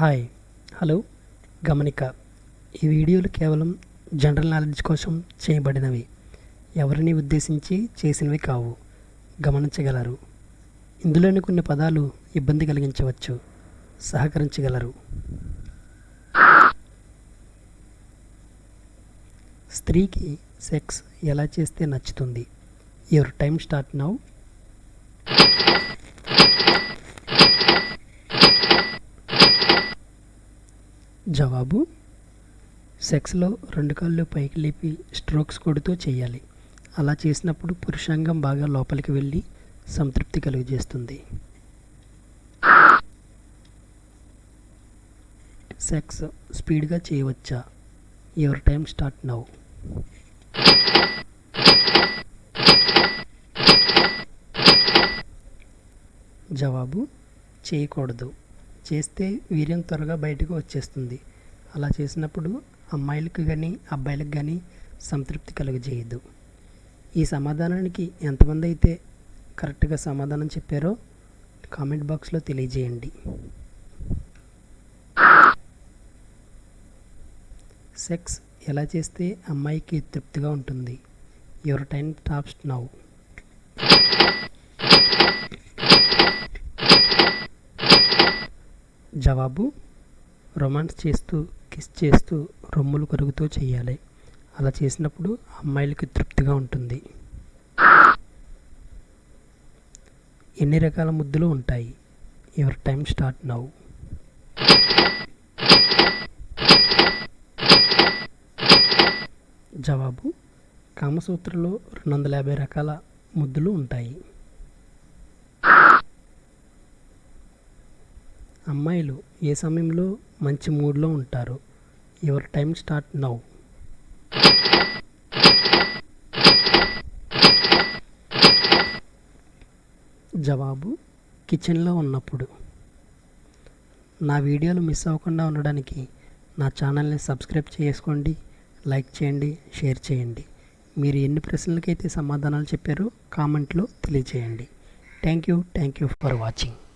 Hi hello. గమనిక ఈ వీడియోలు కేవలం జనరల్ నాలెడ్జ్ కోసం చేయబడినవి. ఎవరిని ఉద్దేశించి చేసినవి కావు. గమనించగలరు. ఇందులోని కొన్ని పదాలు ఇబ్బంది కలిగించవచ్చు. సహకరించగలరు. స్త్రీకి సెక్స్ ఎలా చేస్తే నచ్చుతుంది? Your time start now. జవాబు సెక్స్లో రెండు కాళ్ళు పైకి లేపి స్ట్రోక్స్ కొడుతూ చేయాలి. అలా చేసినప్పుడు పురుషాంగం బాగా లోపలికి వెళ్ళి సంతృప్తి కలుగజేస్తుంది. సెక్స్ స్పీడ్గా చేయవచ్చా? Your time start now. జవాబు చేయకూడదు. చేస్తే వీర్యం త్వరగా బయటకు వచ్చేస్తుంది. అలా చేసినప్పుడు అమ్మాయిలకు కానీ అబ్బాయిలకు కానీ సంతృప్తి కలుగజేయదు. ఈ సమాధానానికి ఎంతమంది అయితే కరెక్ట్గా సమాధానం చెప్పారో కామెంట్ బాక్స్లో తెలియజేయండి. సెక్స్ ఎలా చేస్తే అమ్మాయికి తృప్తిగా ఉంటుంది? Your time tops now. నవాబు రొమాన్స్ చేస్తూ కిస్ చేస్తూ రొమ్ములు కరుగుతూ చేయాలి అలా చేసినప్పుడు అమ్మాయిలకి తృప్తిగా ఉంటుంది. ఎన్ని రకాల ముద్దులు ఉంటాయి? Your time start now. జవాబు కామసూత్రలో రెండు వందల యాభై రకాల ముద్దులు ఉంటాయి. అమ్మాయిలు ఏ సమయంలో మంచి మూడ్లో ఉంటారు? Your time start now. జవాబు కిచెన్లో ఉన్నప్పుడు. నా వీడియోలు మిస్ అవ్వకుండా ఉండడానికి నా ఛానల్ని సబ్స్క్రైబ్ చేసుకోండి లైక్ చేయండి షేర్ చేయండి. మీరు ఎన్ని ప్రశ్నలకైతే సమాధానాలు చెప్పారో కామెంట్లో తెలియజేయండి. Thank you thank you for watching.